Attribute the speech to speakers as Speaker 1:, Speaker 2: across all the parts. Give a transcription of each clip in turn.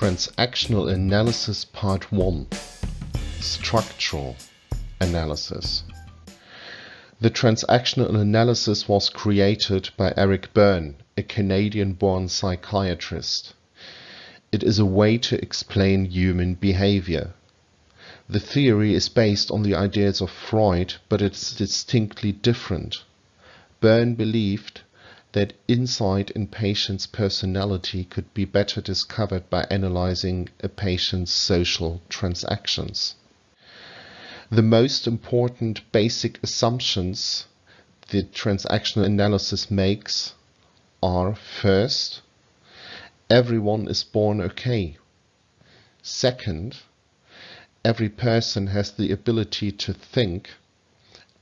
Speaker 1: Transactional Analysis Part 1 Structural Analysis The transactional analysis was created by Eric Berne, a Canadian-born psychiatrist. It is a way to explain human behavior. The theory is based on the ideas of Freud, but it's distinctly different. Berne believed that insight in patient's personality could be better discovered by analyzing a patient's social transactions. The most important basic assumptions the transactional analysis makes are first, everyone is born okay. Second, every person has the ability to think.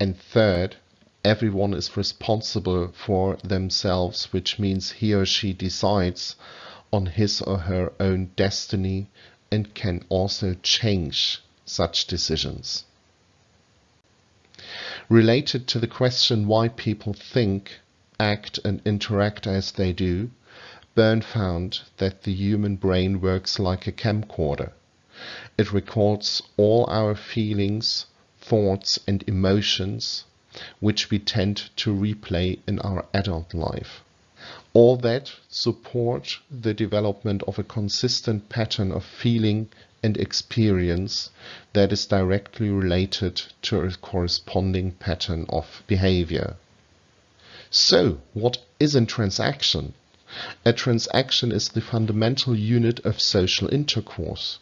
Speaker 1: And third, everyone is responsible for themselves, which means he or she decides on his or her own destiny and can also change such decisions. Related to the question why people think, act and interact as they do, Berne found that the human brain works like a camcorder. It records all our feelings, thoughts and emotions which we tend to replay in our adult life. All that support the development of a consistent pattern of feeling and experience that is directly related to a corresponding pattern of behavior. So, what is a transaction? A transaction is the fundamental unit of social intercourse.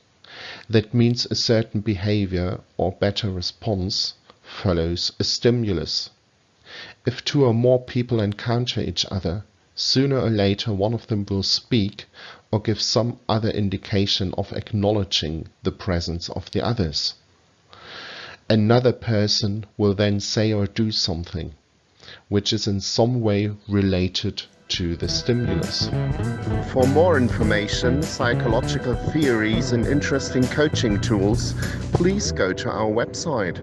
Speaker 1: That means a certain behavior or better response follows a stimulus. If two or more people encounter each other, sooner or later one of them will speak or give some other indication of acknowledging the presence of the others. Another person will then say or do something which is in some way related to the stimulus. For more information, psychological theories and interesting coaching tools, please go to our website.